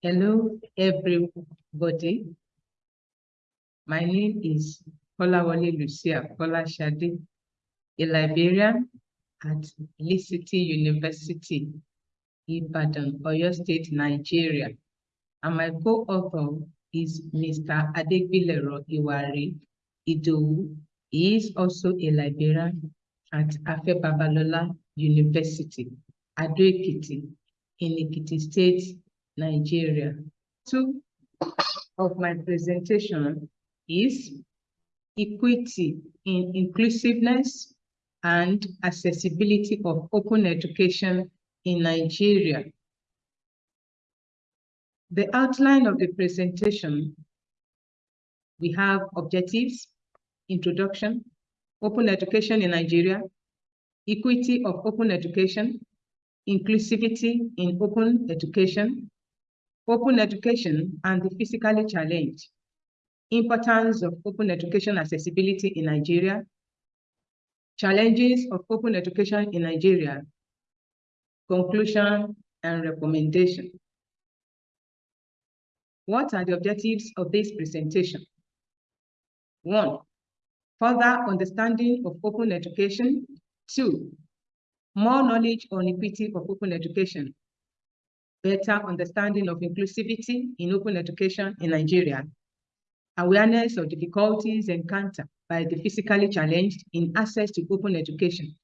Hello, everybody. My name is Kolawole Lucia Kolashade, a librarian at Lead City University, Ibadan, Oyo State, Nigeria. And my co-author is Mr. Adegbilero Iwari Idowu. He is also a librarian at Afe Babalola University, Ado Ekiti, in Ekiti State, Nigeria. Two of my presentation is equity in inclusiveness and accessibility of open education in Nigeria. The outline of the presentation, we have objectives, introduction, open education in Nigeria, equity of open education, inclusivity in open education, open education and the physically challenged, importance of open education accessibility in Nigeria, challenges of open education in Nigeria, conclusion and recommendation. What are the objectives of this presentation? One, further understanding of open education. Two, more knowledge on equity of open education better understanding of inclusivity in open education in Nigeria, awareness of difficulties encountered by the physically challenged in access to open education,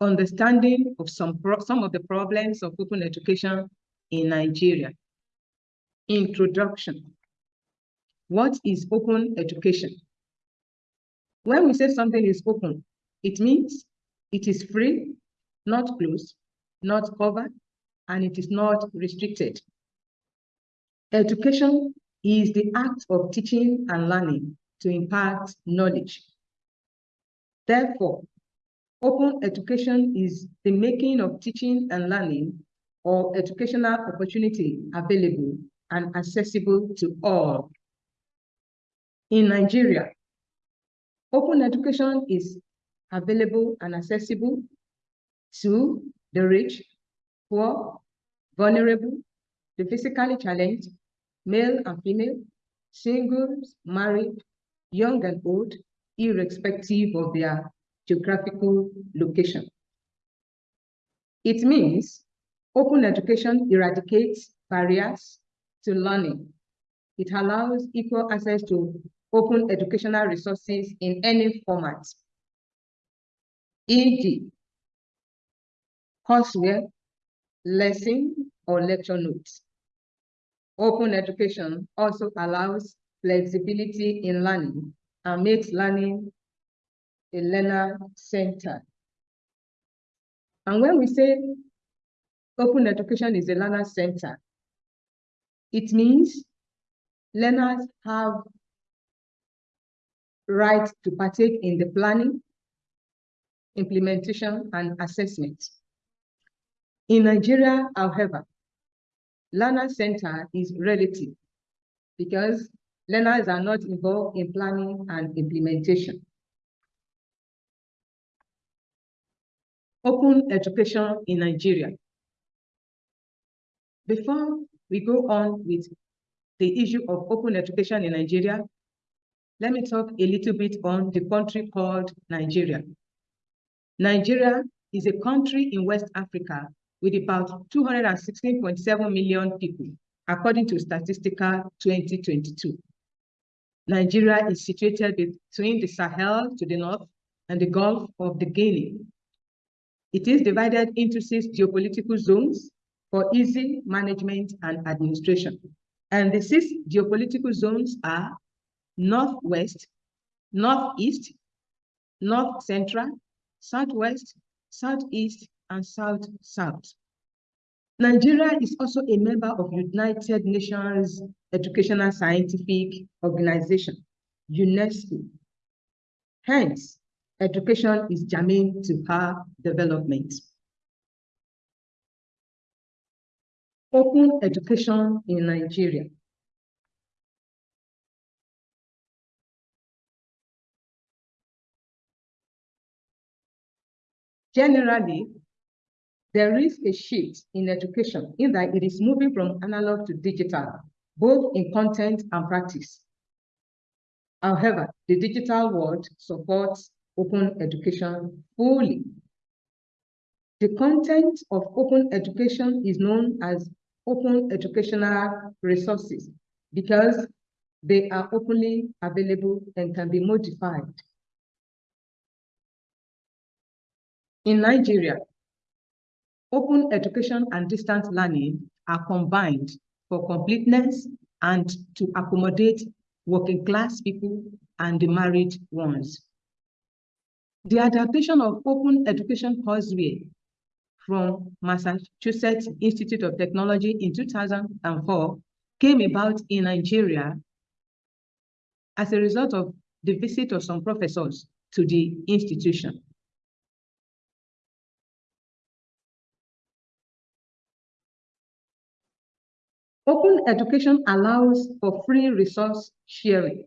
understanding of some, some of the problems of open education in Nigeria. Introduction. What is open education? When we say something is open, it means it is free, not closed, not covered, and it is not restricted. Education is the act of teaching and learning to impart knowledge. Therefore, open education is the making of teaching and learning or educational opportunity available and accessible to all. In Nigeria, open education is available and accessible to the rich, poor, vulnerable, the physically challenged, male and female, singles, married, young and old, irrespective of their geographical location. It means open education eradicates barriers to learning. It allows equal access to open educational resources in any format, e.g., courseware, lesson or lecture notes. Open education also allows flexibility in learning and makes learning a learner center. And when we say open education is a learner center, it means learners have right to partake in the planning, implementation, and assessment. In Nigeria, however, learner center is relative because learners are not involved in planning and implementation. Open education in Nigeria. Before we go on with the issue of open education in Nigeria, let me talk a little bit on the country called Nigeria. Nigeria is a country in West Africa with about 216.7 million people, according to Statista 2022. Nigeria is situated between the Sahel to the north and the Gulf of the Guinea. It is divided into six geopolitical zones for easy management and administration. And the six geopolitical zones are Northwest, Northeast, North Central, Southwest, Southeast, and South-South. Nigeria is also a member of United Nations Educational Scientific Organization, UNESCO. Hence, education is germane to her development. Open education in Nigeria. Generally, there is a shift in education in that it is moving from analog to digital, both in content and practice. However, the digital world supports open education fully. The content of open education is known as open educational resources because they are openly available and can be modified. In Nigeria, open education and distance learning are combined for completeness and to accommodate working class people and the married ones. The adaptation of open education courseware from Massachusetts Institute of Technology in 2004 came about in Nigeria as a result of the visit of some professors to the institution. Open education allows for free resource sharing.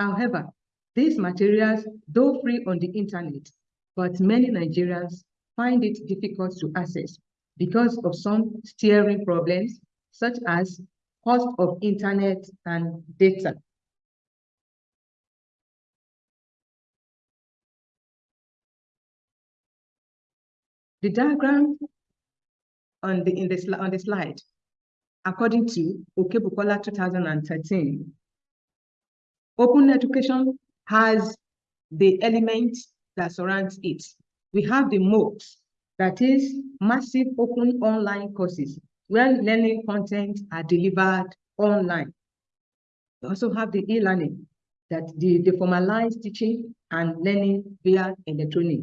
However, these materials, though free on the internet, but many Nigerians find it difficult to access because of some steering problems, such as cost of internet and data. The diagram on the, in the, on the slide according to Okebukola 2013. Open education has the elements that surrounds it. We have the MOOCs, that is massive open online courses where learning content are delivered online. We also have the e-learning, that the, the formalized teaching and learning via electronic.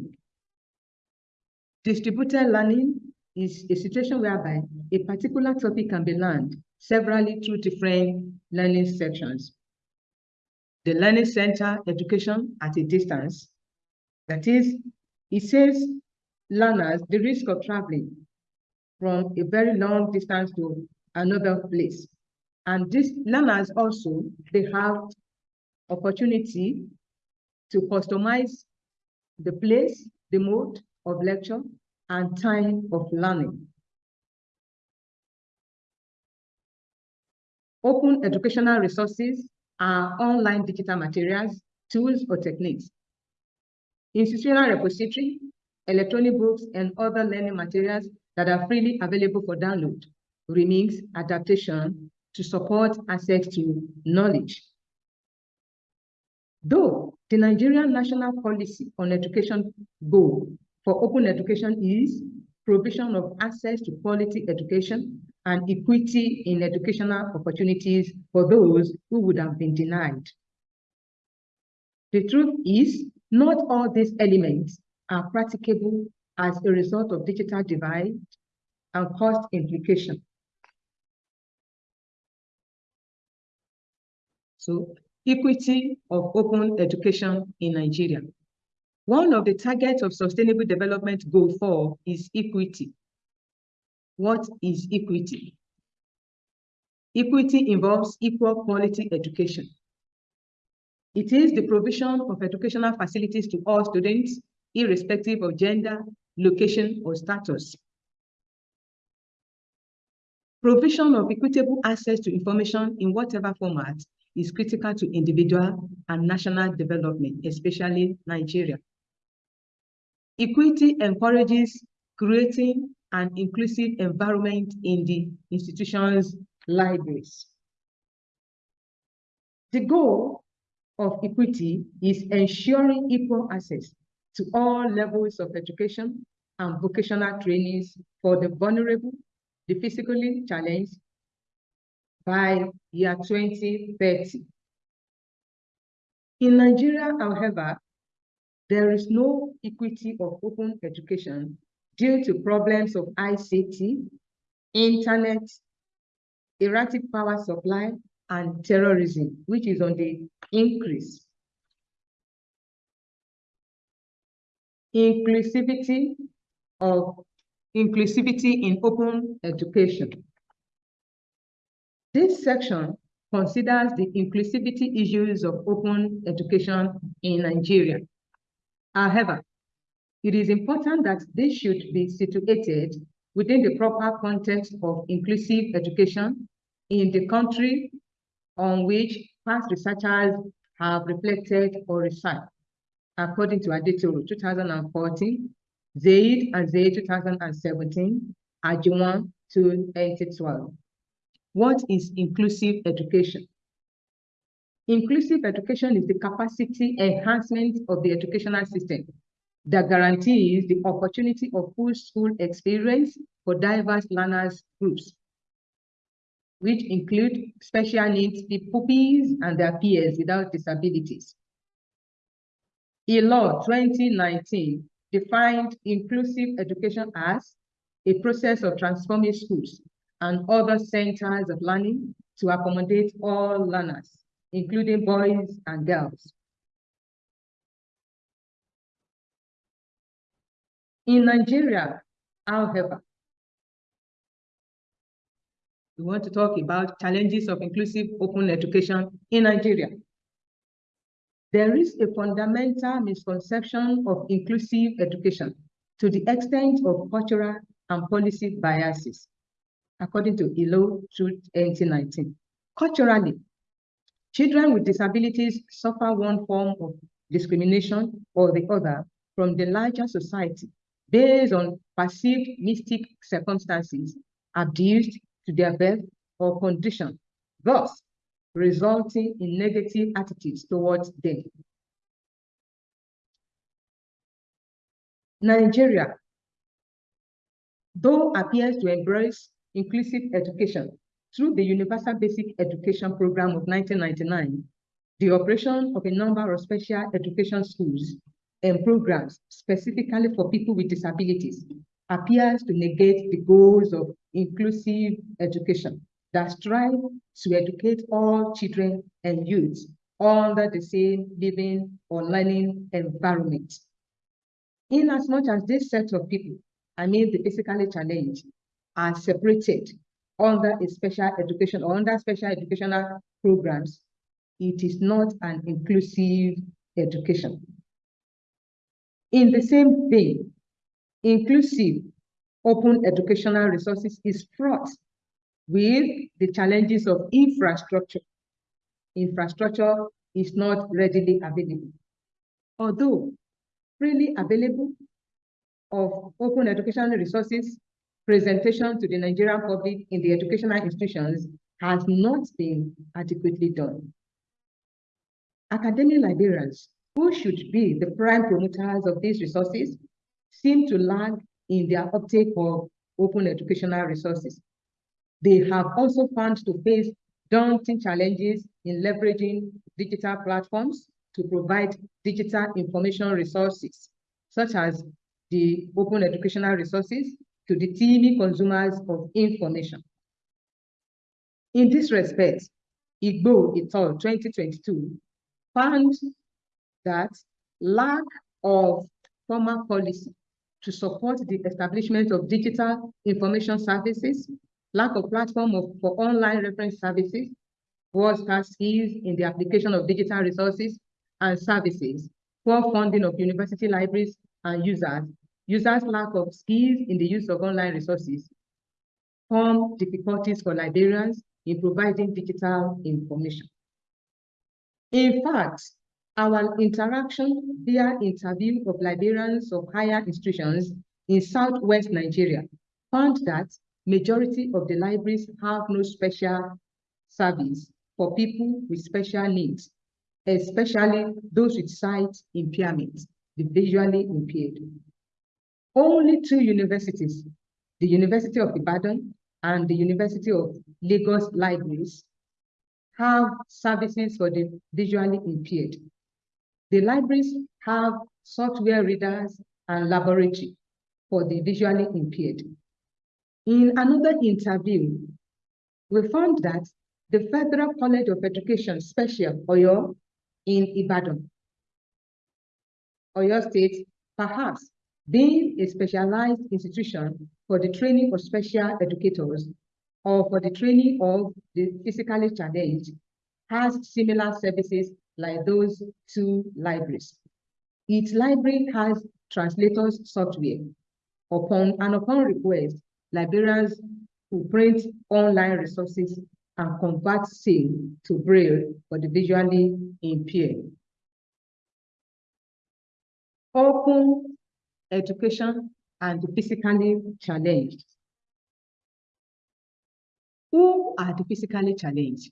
Distributed learning is a situation whereby a particular topic can be learned severally through different learning sections. The Learning Center education at a distance, that is, it saves learners the risk of traveling from a very long distance to another place. And these learners also, they have opportunity to customize the place, the mode of lecture, and time of learning. Open educational resources are online digital materials, tools, or techniques. Institutional repository, electronic books, and other learning materials that are freely available for download, remix, adaptation to support access to knowledge. Though the Nigerian National Policy on Education goal for open education is provision of access to quality education and equity in educational opportunities for those who would have been denied. The truth is, not all these elements are practicable as a result of digital divide and cost implication. So, equity of open education in Nigeria. One of the targets of Sustainable Development Goal 4 is equity. What is equity? Equity involves equal quality education. It is the provision of educational facilities to all students, irrespective of gender, location, or status. Provision of equitable access to information in whatever format is critical to individual and national development, especially Nigeria. Equity encourages creating an inclusive environment in the institution's libraries. The goal of equity is ensuring equal access to all levels of education and vocational trainings for the vulnerable, the physically challenged by year 2030. In Nigeria, however, there is no equity of open education due to problems of ICT, internet, erratic power supply, and terrorism, which is on the increase. Inclusivity of inclusivity in open education. This section considers the inclusivity issues of open education in Nigeria. However, it is important that they should be situated within the proper context of inclusive education in the country on which past researchers have reflected or researched, according to Adetoro 2014, Zaid and Zaid 2017, Ajuwon 2012. What is inclusive education? Inclusive education is the capacity enhancement of the educational system that guarantees the opportunity of full school experience for diverse learners groups, which include special needs pupils and their peers without disabilities. A law 2019 defined inclusive education as a process of transforming schools and other centers of learning to accommodate all learners, including boys and girls. In Nigeria, however, we want to talk about challenges of inclusive open education in Nigeria. There is a fundamental misconception of inclusive education to the extent of cultural and policy biases, according to ILO 2019. Culturally, children with disabilities suffer one form of discrimination or the other from the larger society based on perceived mystic circumstances abused to their birth or condition, thus resulting in negative attitudes towards them. Nigeria, though appears to embrace inclusive education through the Universal Basic Education Program of 1999, the operation of a number of special education schools and programs specifically for people with disabilities appears to negate the goals of inclusive education that strive to educate all children and youths under the same living or learning environment. In as much as this set of people, I mean the physically challenged, are separated under a special education or under special educational programs, it is not an inclusive education. In the same vein, inclusive open educational resources is fraught with the challenges of infrastructure. Infrastructure is not readily available. Although freely available of open educational resources, presentation to the Nigerian public in the educational institutions has not been adequately done. Academic librarians who should be the prime promoters of these resources, seem to lag in their uptake of open educational resources. They have also found to face daunting challenges in leveraging digital platforms to provide digital information resources, such as the open educational resources to the TV consumers of information. In this respect, Igbo et al. 2022 found that lack of formal policy to support the establishment of digital information services, lack of platform of, for online reference services, was skills in the application of digital resources and services, poor funding of university libraries and users, users' lack of skills in the use of online resources, form difficulties for librarians in providing digital information. In fact, our interaction via interview of librarians of higher institutions in Southwest Nigeria found that majority of the libraries have no special service for people with special needs, especially those with sight impairment, the visually impaired. Only two universities, the University of Ibadan and the University of Lagos libraries, have services for the visually impaired. The libraries have software readers and laboratory for the visually impaired. In another interview, we found that the Federal College of Education Special, Oyo, in Ibadan, Oyo State, perhaps being a specialized institution for the training of special educators or for the training of the physically challenged, has similar services like those two libraries. Each library has translators software. Upon and upon request, librarians who print online resources and convert SAIL to Braille for the visually impaired. Open education and the physically challenged. Who are the physically challenged?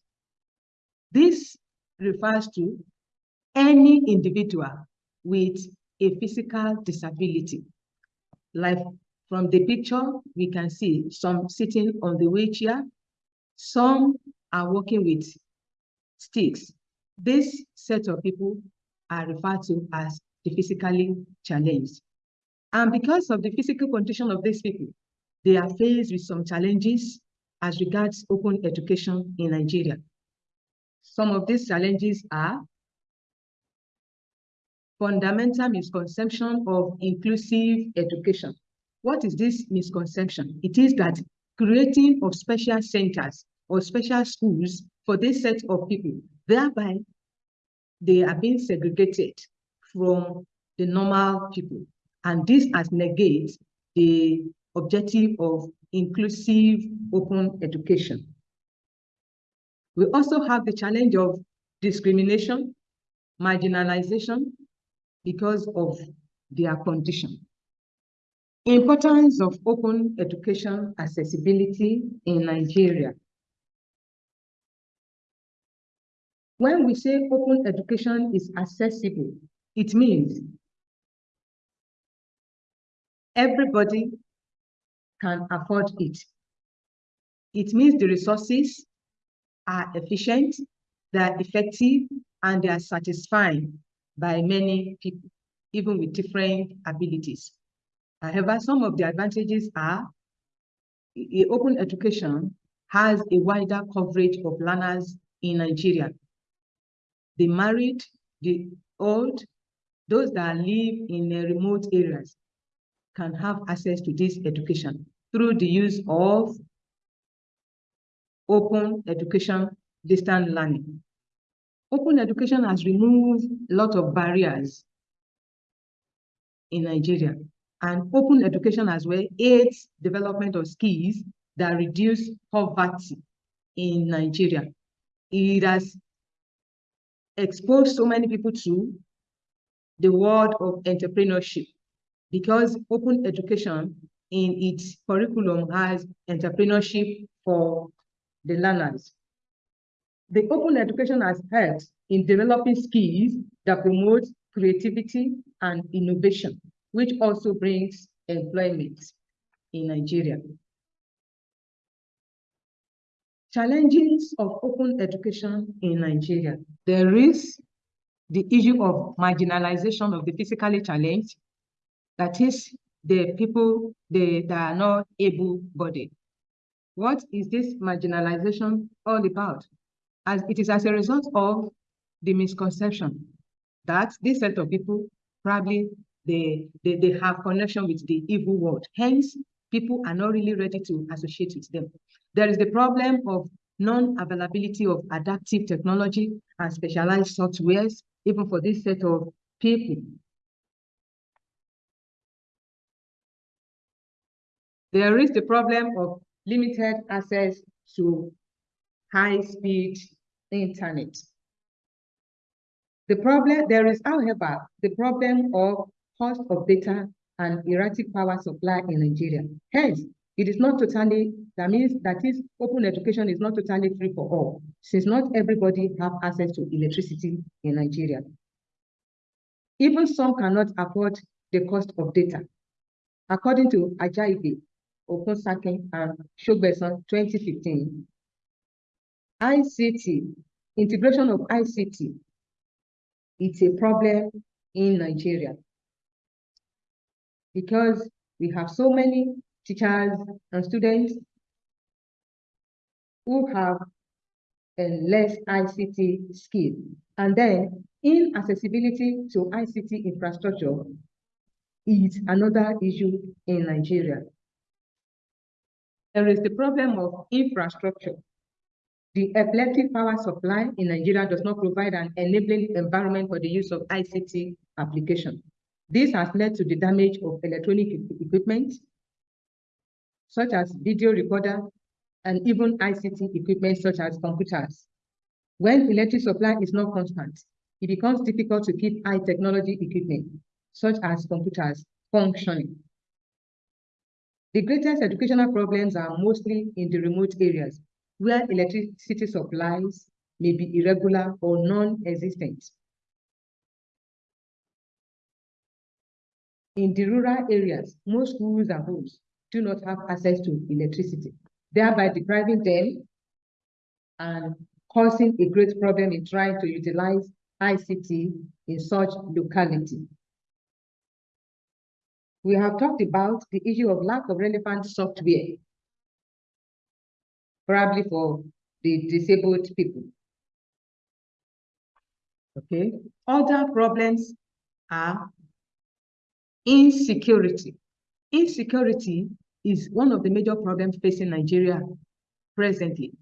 This refers to any individual with a physical disability. Like from the picture, we can see some sitting on the wheelchair, some are working with sticks. This set of people are referred to as the physically challenged. And because of the physical condition of these people, they are faced with some challenges as regards open education in Nigeria. Some of these challenges are fundamental misconception of inclusive education. What is this misconception? It is that creating of special centers or special schools for this set of people, thereby they are being segregated from the normal people. And this has negates the objective of inclusive open education. We also have the challenge of discrimination, marginalization, because of their condition. Importance of open education accessibility in Nigeria. When we say open education is accessible, it means everybody can afford it. It means the resources are efficient, they are effective, and they are satisfying by many people, even with different abilities. However, some of the advantages are open education has a wider coverage of learners in Nigeria. The married, the old, those that live in remote areas can have access to this education through the use of open education distance learning. Open education has removed a lot of barriers in Nigeria. And open education as well aids development of skills that reduce poverty in Nigeria. It has exposed so many people to the world of entrepreneurship because open education in its curriculum has entrepreneurship for the learners. The open education has helped in developing skills that promote creativity and innovation, which also brings employment in Nigeria. Challenges of open education in Nigeria. There is the issue of marginalization of the physically challenged, that is, the people they, that are not able-bodied. What is this marginalization all about? as it is as a result of the misconception that this set of people probably they, they, they have connection with the evil world. Hence, people are not really ready to associate with them. There is the problem of non-availability of adaptive technology and specialized softwares, even for this set of people. There is the problem of limited access to high-speed internet. The problem, there is, however, the problem of cost of data and erratic power supply in Nigeria. Hence, it is not totally, that means that is open education is not totally free for all, since not everybody have access to electricity in Nigeria. Even some cannot afford the cost of data. According to Ajaibi, Okunsakin, and Shogbeson 2015, ICT, integration of ICT, it's a problem in Nigeria because we have so many teachers and students who have a less ICT skill. And then inaccessibility to ICT infrastructure is another issue in Nigeria. There is the problem of infrastructure. The electric power supply in Nigeria does not provide an enabling environment for the use of ICT application. This has led to the damage of electronic equipment, such as video recorder and even ICT equipment such as computers. When electric supply is not constant, it becomes difficult to keep high technology equipment, such as computers, functioning. The greatest educational problems are mostly in the remote areas, where electricity supplies may be irregular or non-existent. In the rural areas, most schools and homes do not have access to electricity, thereby depriving them and causing a great problem in trying to utilize ICT in such locality. We have talked about the issue of lack of relevant software, probably for the disabled people. Okay, other problems are Insecurity. Insecurity is one of the major problems facing Nigeria presently.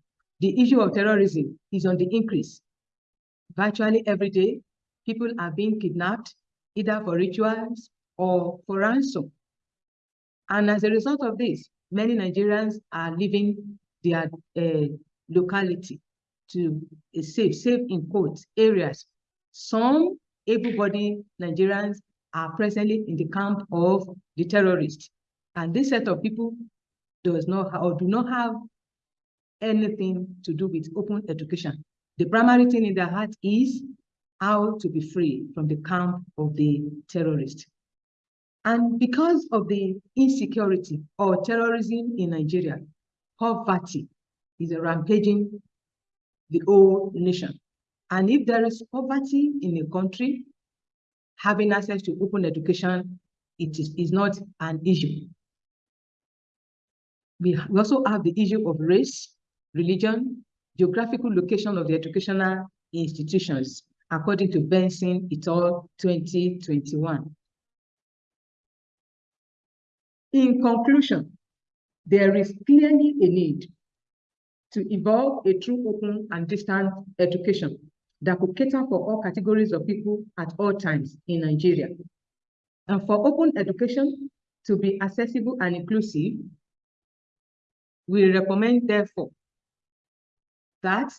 The issue of terrorism is on the increase. Virtually every day, people are being kidnapped, either for rituals or for ransom. And as a result of this, many Nigerians are leaving their uh, locality to a safe, safe in quotes, areas. Some able-bodied Nigerians are presently in the camp of the terrorists. And this set of people does not or do not have anything to do with open education. The primary thing in their heart is how to be free from the camp of the terrorists. And because of the insecurity or terrorism in Nigeria, poverty is rampaging the whole nation. And if there is poverty in a country, having access to open education, it is, is not an issue. We, we also have the issue of race, religion, geographical location of the educational institutions, according to Benson et al. 2021. In conclusion, there is clearly a need to evolve a true open and distant education that could cater for all categories of people at all times in Nigeria. And for open education to be accessible and inclusive, we recommend, therefore, that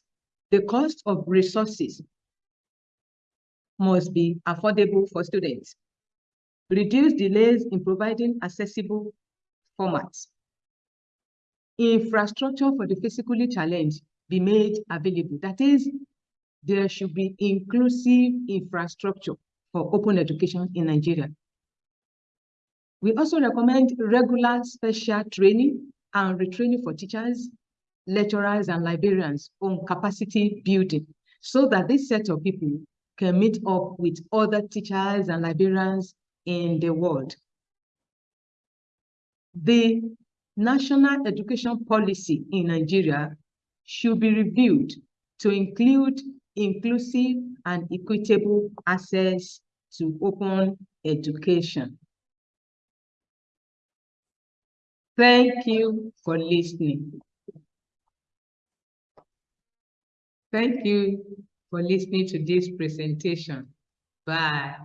the cost of resources must be affordable for students, reduce delays in providing accessible formats, infrastructure for the physically challenged be made available. That is, there should be inclusive infrastructure for open education in Nigeria. We also recommend regular special training and retraining for teachers, lecturers, and librarians on capacity building so that this set of people can meet up with other teachers and librarians in the world. The national education policy in Nigeria should be reviewed to include inclusive and equitable access to open education. Thank you for listening. Thank you for listening to this presentation. Bye.